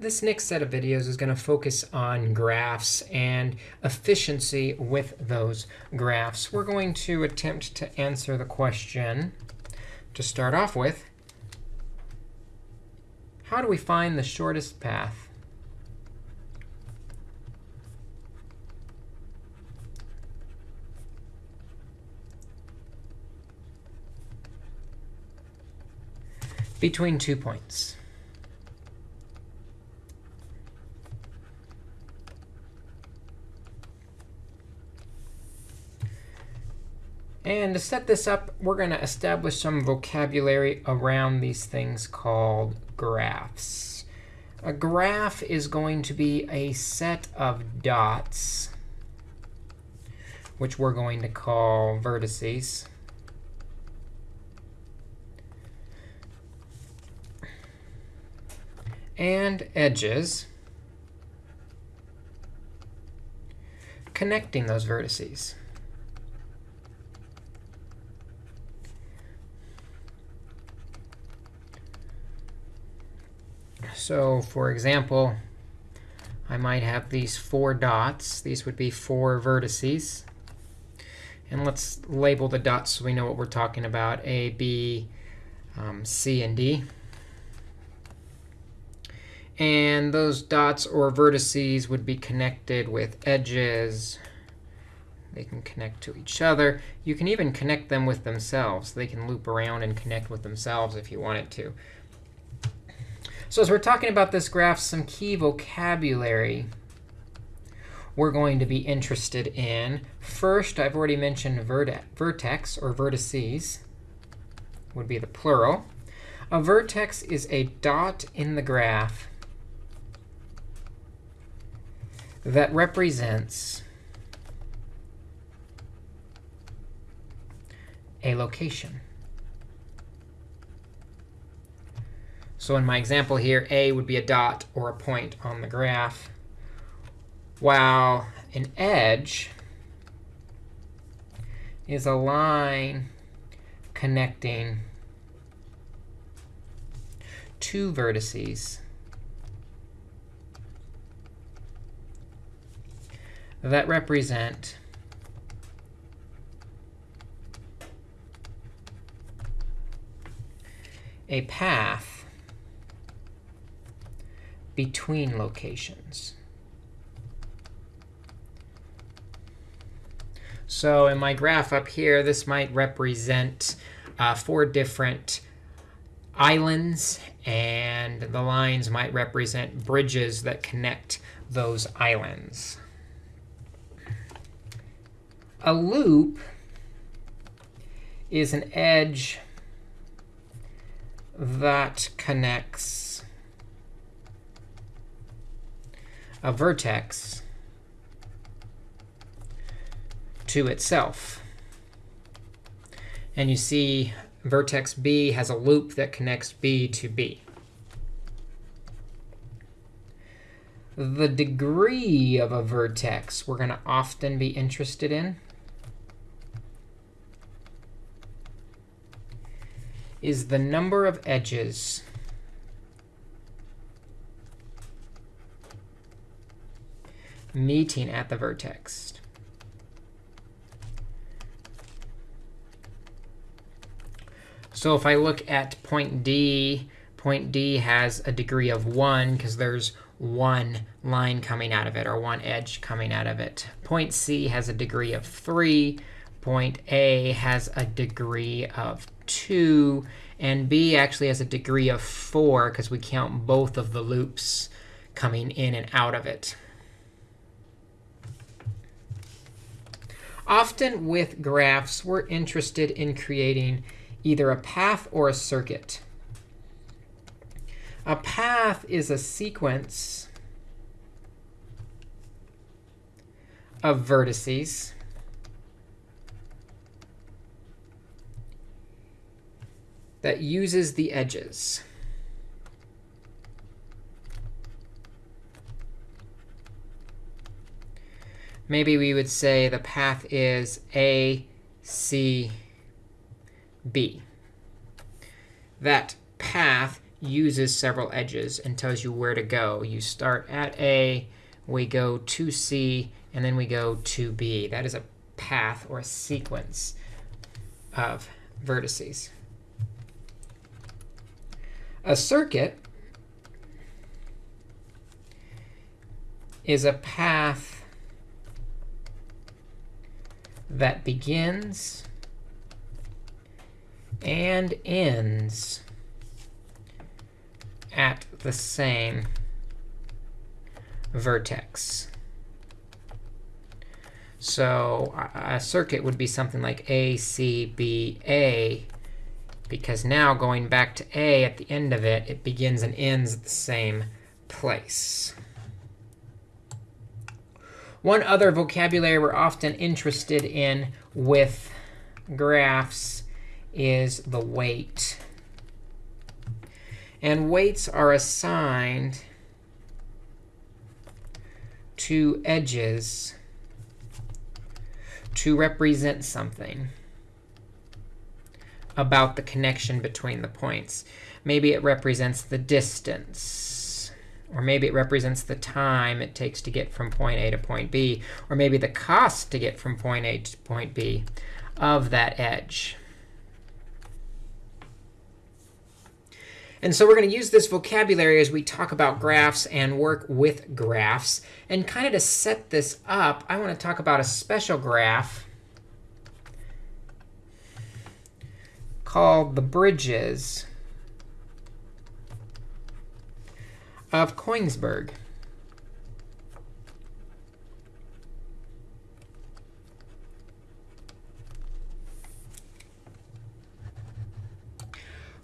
This next set of videos is going to focus on graphs and efficiency with those graphs. We're going to attempt to answer the question to start off with. How do we find the shortest path? between two points. And to set this up, we're going to establish some vocabulary around these things called graphs. A graph is going to be a set of dots, which we're going to call vertices. and edges connecting those vertices. So for example, I might have these four dots. These would be four vertices. And let's label the dots so we know what we're talking about, A, B, um, C, and D. And those dots or vertices would be connected with edges. They can connect to each other. You can even connect them with themselves. They can loop around and connect with themselves if you wanted to. So as we're talking about this graph, some key vocabulary we're going to be interested in. First, I've already mentioned vertex or vertices would be the plural. A vertex is a dot in the graph that represents a location. So in my example here, A would be a dot or a point on the graph, while an edge is a line connecting two vertices that represent a path between locations. So in my graph up here, this might represent uh, four different islands, and the lines might represent bridges that connect those islands a loop is an edge that connects a vertex to itself. And you see vertex B has a loop that connects B to B. The degree of a vertex we're going to often be interested in. is the number of edges meeting at the vertex. So if I look at point D, point D has a degree of 1 because there's one line coming out of it or one edge coming out of it. Point C has a degree of 3. Point A has a degree of 2. And B actually has a degree of 4 because we count both of the loops coming in and out of it. Often with graphs, we're interested in creating either a path or a circuit. A path is a sequence of vertices that uses the edges. Maybe we would say the path is A, C, B. That path uses several edges and tells you where to go. You start at A, we go to C, and then we go to B. That is a path or a sequence of vertices. A circuit is a path that begins and ends at the same vertex. So a circuit would be something like A, C, B, A, because now going back to A at the end of it, it begins and ends at the same place. One other vocabulary we're often interested in with graphs is the weight. And weights are assigned to edges to represent something about the connection between the points. Maybe it represents the distance. Or maybe it represents the time it takes to get from point A to point B. Or maybe the cost to get from point A to point B of that edge. And so we're going to use this vocabulary as we talk about graphs and work with graphs. And kind of to set this up, I want to talk about a special graph called the bridges of Koenigsberg.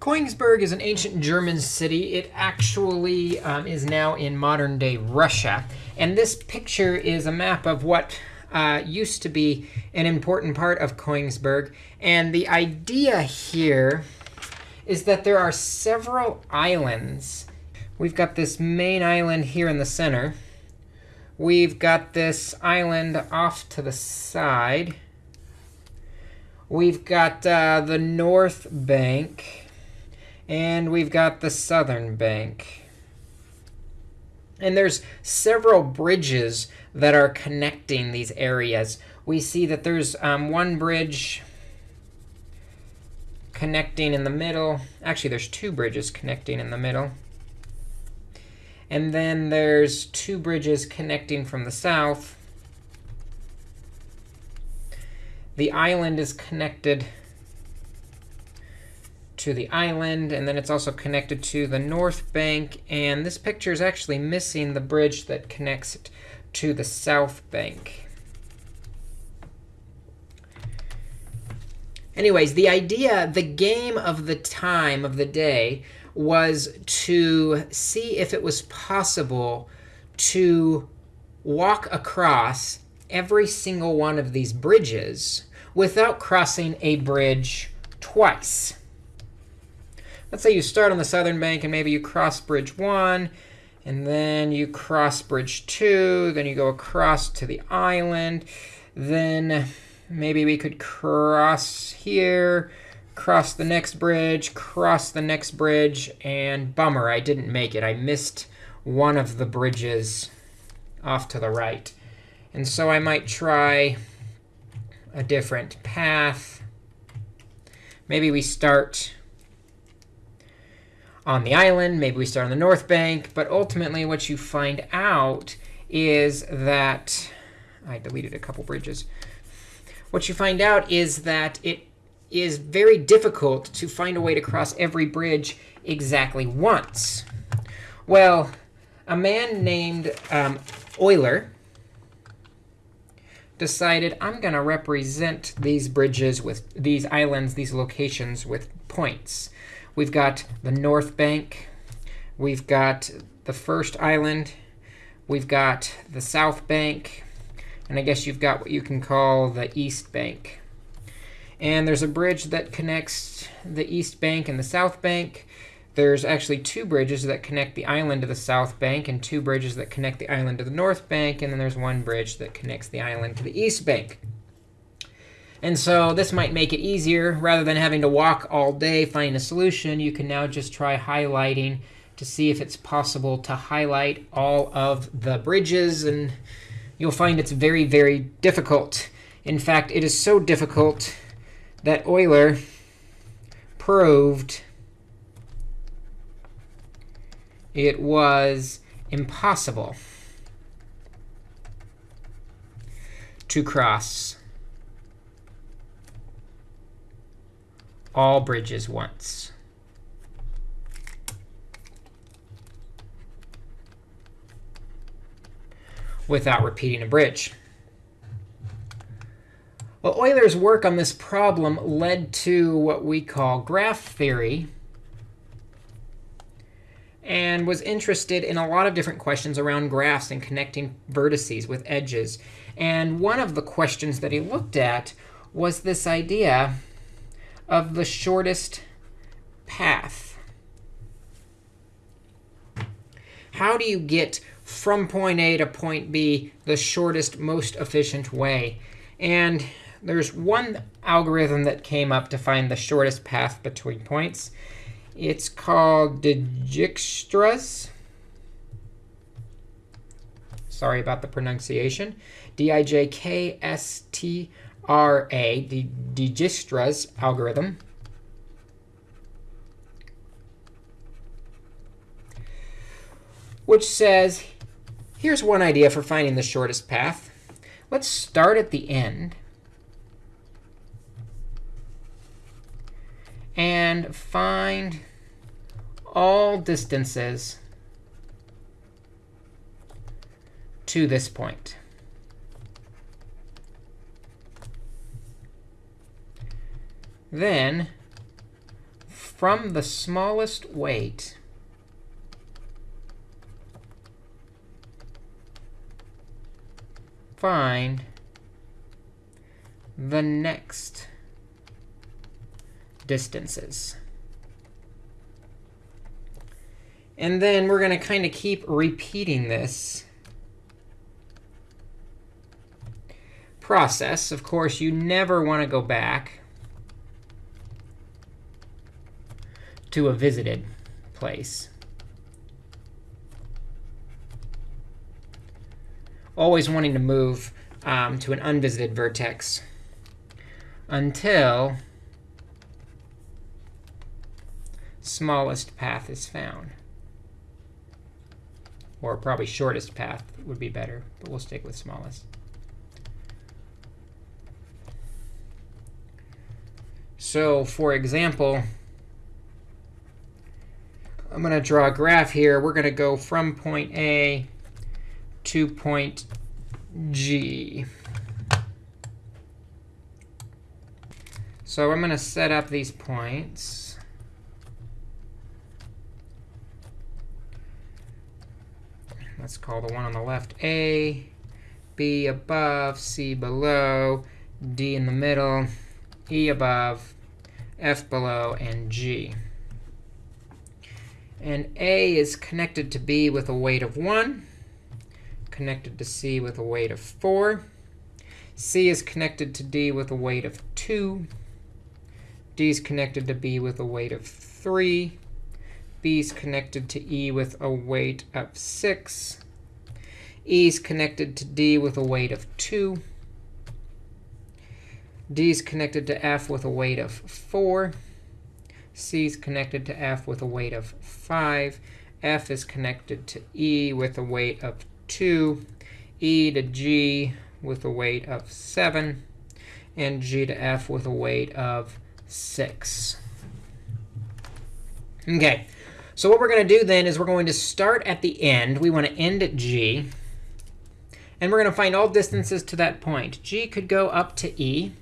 Koenigsberg is an ancient German city. It actually um, is now in modern-day Russia. And this picture is a map of what uh, used to be an important part of Koenigsberg. And the idea here is that there are several islands. We've got this main island here in the center. We've got this island off to the side. We've got uh, the north bank. And we've got the southern bank. And there's several bridges that are connecting these areas. We see that there's um, one bridge connecting in the middle. Actually, there's two bridges connecting in the middle. And then there's two bridges connecting from the south. The island is connected to the island, and then it's also connected to the north bank. And this picture is actually missing the bridge that connects it to the south bank. Anyways, the idea, the game of the time of the day was to see if it was possible to walk across every single one of these bridges without crossing a bridge twice. Let's say you start on the southern bank and maybe you cross bridge 1, and then you cross bridge 2, then you go across to the island. Then maybe we could cross here, cross the next bridge, cross the next bridge, and bummer, I didn't make it. I missed one of the bridges off to the right. And so I might try a different path. Maybe we start on the island. Maybe we start on the north bank. But ultimately, what you find out is that I deleted a couple bridges. What you find out is that it is very difficult to find a way to cross every bridge exactly once. Well, a man named um, Euler decided I'm going to represent these bridges with these islands, these locations with points. We've got the north bank. We've got the first island. We've got the south bank. And I guess you've got what you can call the east bank. And there's a bridge that connects the east bank and the south bank. There's actually two bridges that connect the island to the south bank and two bridges that connect the island to the north bank. And then there's one bridge that connects the island to the east bank. And so this might make it easier. Rather than having to walk all day finding a solution, you can now just try highlighting to see if it's possible to highlight all of the bridges. And you'll find it's very, very difficult. In fact, it is so difficult that Euler proved it was impossible to cross all bridges once. without repeating a bridge. Well, Euler's work on this problem led to what we call graph theory and was interested in a lot of different questions around graphs and connecting vertices with edges. And one of the questions that he looked at was this idea of the shortest path. How do you get from point A to point B the shortest, most efficient way? And there's one algorithm that came up to find the shortest path between points. It's called Dijkstra's. Sorry about the pronunciation. D-I-J-K-S-T-R-A, the Dijkstra's algorithm. Which says, here's one idea for finding the shortest path. Let's start at the end. And find all distances to this point. Then, from the smallest weight, find the next distances. And then we're going to kind of keep repeating this process. Of course, you never want to go back to a visited place. Always wanting to move um, to an unvisited vertex until smallest path is found. Or probably shortest path would be better, but we'll stick with smallest. So for example, I'm going to draw a graph here. We're going to go from point A to point G. So I'm going to set up these points. Let's call the one on the left A, B above, C below, D in the middle, E above, F below, and G. And A is connected to B with a weight of 1, connected to C with a weight of 4. C is connected to D with a weight of 2. D is connected to B with a weight of 3. B is connected to E with a weight of 6. E is connected to D with a weight of 2. D is connected to F with a weight of 4. C is connected to F with a weight of 5. F is connected to E with a weight of 2. E to G with a weight of 7. And G to F with a weight of 6. OK, so what we're going to do then is we're going to start at the end. We want to end at G. And we're going to find all distances to that point. G could go up to E.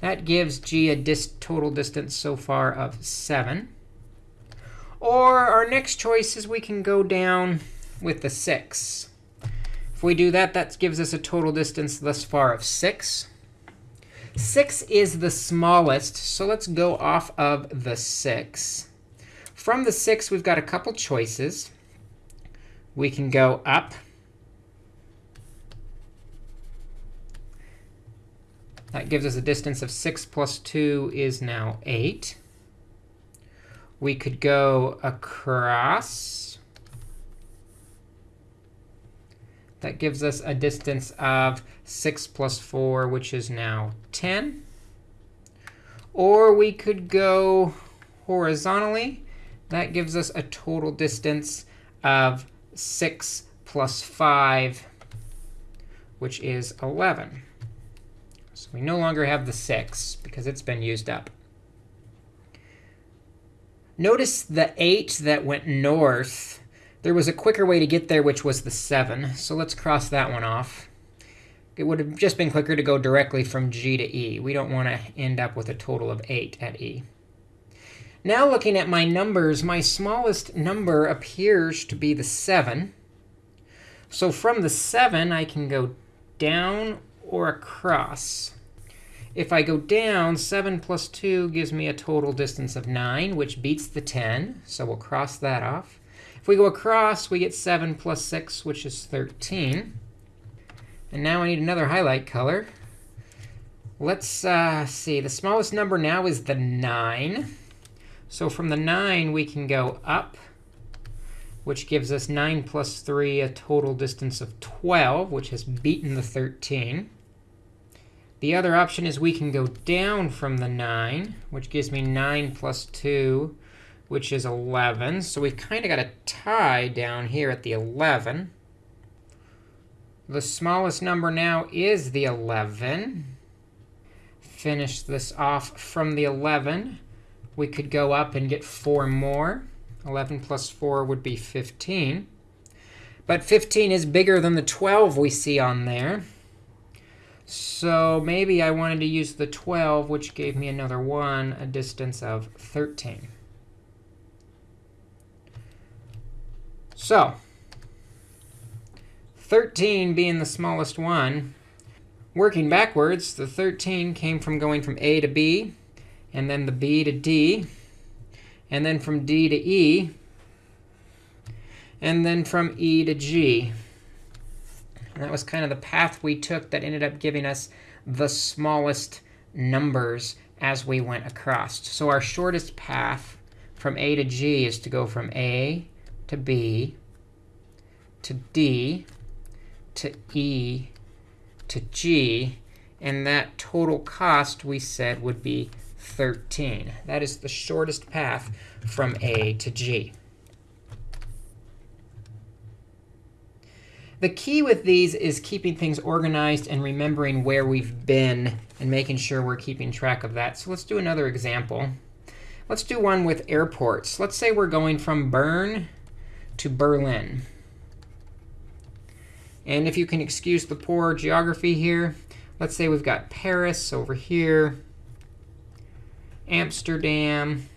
That gives G a dis total distance so far of 7. Or our next choice is we can go down with the 6. If we do that, that gives us a total distance thus far of 6. 6 is the smallest, so let's go off of the 6. From the 6, we've got a couple choices. We can go up That gives us a distance of 6 plus 2 is now 8. We could go across. That gives us a distance of 6 plus 4, which is now 10. Or we could go horizontally. That gives us a total distance of 6 plus 5, which is 11. So we no longer have the 6 because it's been used up. Notice the 8 that went north. There was a quicker way to get there, which was the 7. So let's cross that one off. It would have just been quicker to go directly from G to E. We don't want to end up with a total of 8 at E. Now looking at my numbers, my smallest number appears to be the 7. So from the 7, I can go down or across. If I go down, 7 plus 2 gives me a total distance of 9, which beats the 10. So we'll cross that off. If we go across, we get 7 plus 6, which is 13. And now I need another highlight color. Let's uh, see. The smallest number now is the 9. So from the 9, we can go up, which gives us 9 plus 3, a total distance of 12, which has beaten the 13. The other option is we can go down from the 9, which gives me 9 plus 2, which is 11. So we've kind of got a tie down here at the 11. The smallest number now is the 11. Finish this off from the 11. We could go up and get 4 more. 11 plus 4 would be 15. But 15 is bigger than the 12 we see on there. So maybe I wanted to use the 12, which gave me another 1, a distance of 13. So 13 being the smallest one, working backwards, the 13 came from going from A to B, and then the B to D, and then from D to E, and then from E to G. And that was kind of the path we took that ended up giving us the smallest numbers as we went across. So our shortest path from A to G is to go from A to B to D to E to G. And that total cost, we said, would be 13. That is the shortest path from A to G. The key with these is keeping things organized and remembering where we've been and making sure we're keeping track of that. So let's do another example. Let's do one with airports. Let's say we're going from Bern to Berlin. And if you can excuse the poor geography here, let's say we've got Paris over here, Amsterdam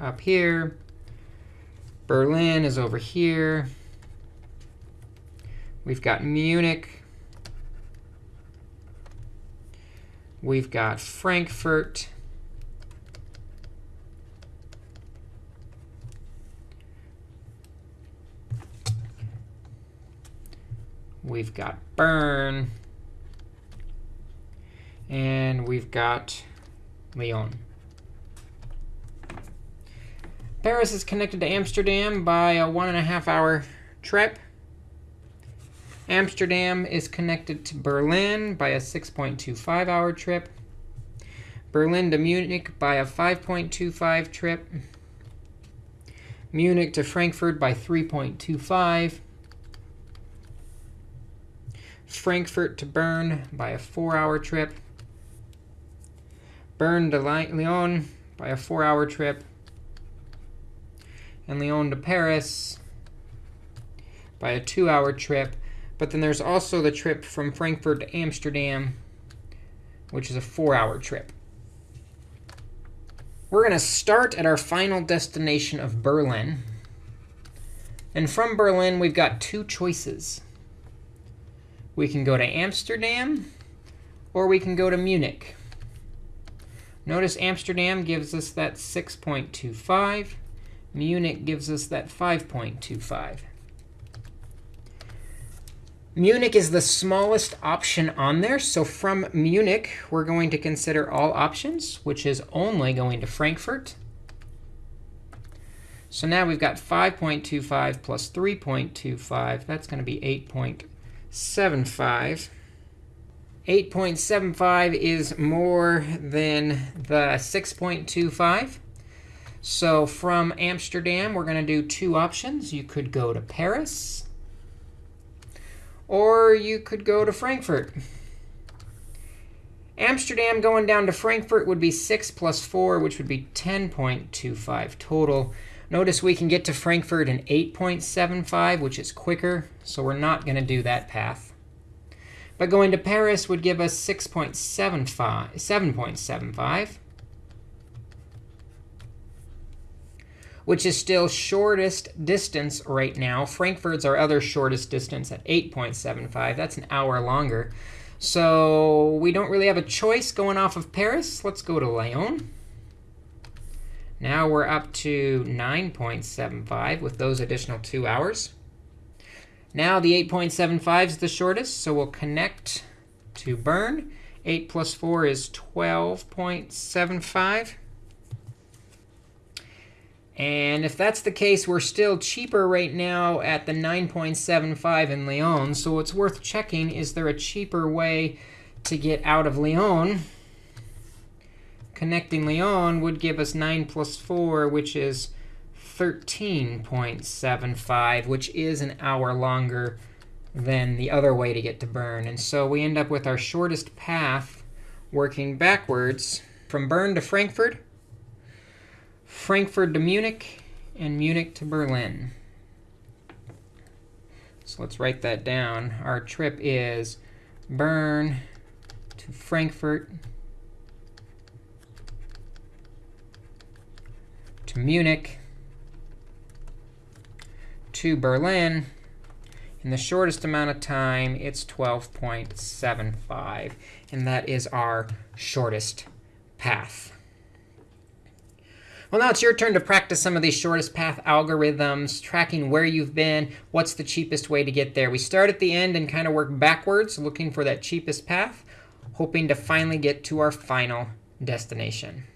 up here, Berlin is over here. We've got Munich. We've got Frankfurt. We've got Bern. And we've got Lyon. Paris is connected to Amsterdam by a one and a half hour trip. Amsterdam is connected to Berlin by a 6.25 hour trip. Berlin to Munich by a 5.25 trip. Munich to Frankfurt by 3.25. Frankfurt to Bern by a four-hour trip. Bern to Lyon by a four-hour trip. And Lyon to Paris by a two-hour trip. But then there's also the trip from Frankfurt to Amsterdam, which is a four-hour trip. We're going to start at our final destination of Berlin. And from Berlin, we've got two choices. We can go to Amsterdam, or we can go to Munich. Notice Amsterdam gives us that 6.25. Munich gives us that 5.25. Munich is the smallest option on there. So from Munich, we're going to consider all options, which is only going to Frankfurt. So now we've got 5.25 plus 3.25. That's going to be 8.75. 8.75 is more than the 6.25. So from Amsterdam, we're going to do two options. You could go to Paris, or you could go to Frankfurt. Amsterdam going down to Frankfurt would be 6 plus 4, which would be 10.25 total. Notice we can get to Frankfurt in 8.75, which is quicker, so we're not going to do that path. But going to Paris would give us 6.75, 7.75, which is still shortest distance right now. Frankfurt's our other shortest distance at 8.75. That's an hour longer. So we don't really have a choice going off of Paris. Let's go to Lyon. Now we're up to 9.75 with those additional two hours. Now the 8.75 is the shortest, so we'll connect to Bern. 8 plus 4 is 12.75. And if that's the case, we're still cheaper right now at the 9.75 in Lyon. So what's worth checking, is there a cheaper way to get out of Lyon? connecting Lyon would give us 9 plus 4, which is 13.75, which is an hour longer than the other way to get to Bern. And so we end up with our shortest path working backwards from Bern to Frankfurt, Frankfurt to Munich, and Munich to Berlin. So let's write that down. Our trip is Bern to Frankfurt to Munich, to Berlin. In the shortest amount of time, it's 12.75. And that is our shortest path. Well, now it's your turn to practice some of these shortest path algorithms, tracking where you've been, what's the cheapest way to get there. We start at the end and kind of work backwards, looking for that cheapest path, hoping to finally get to our final destination.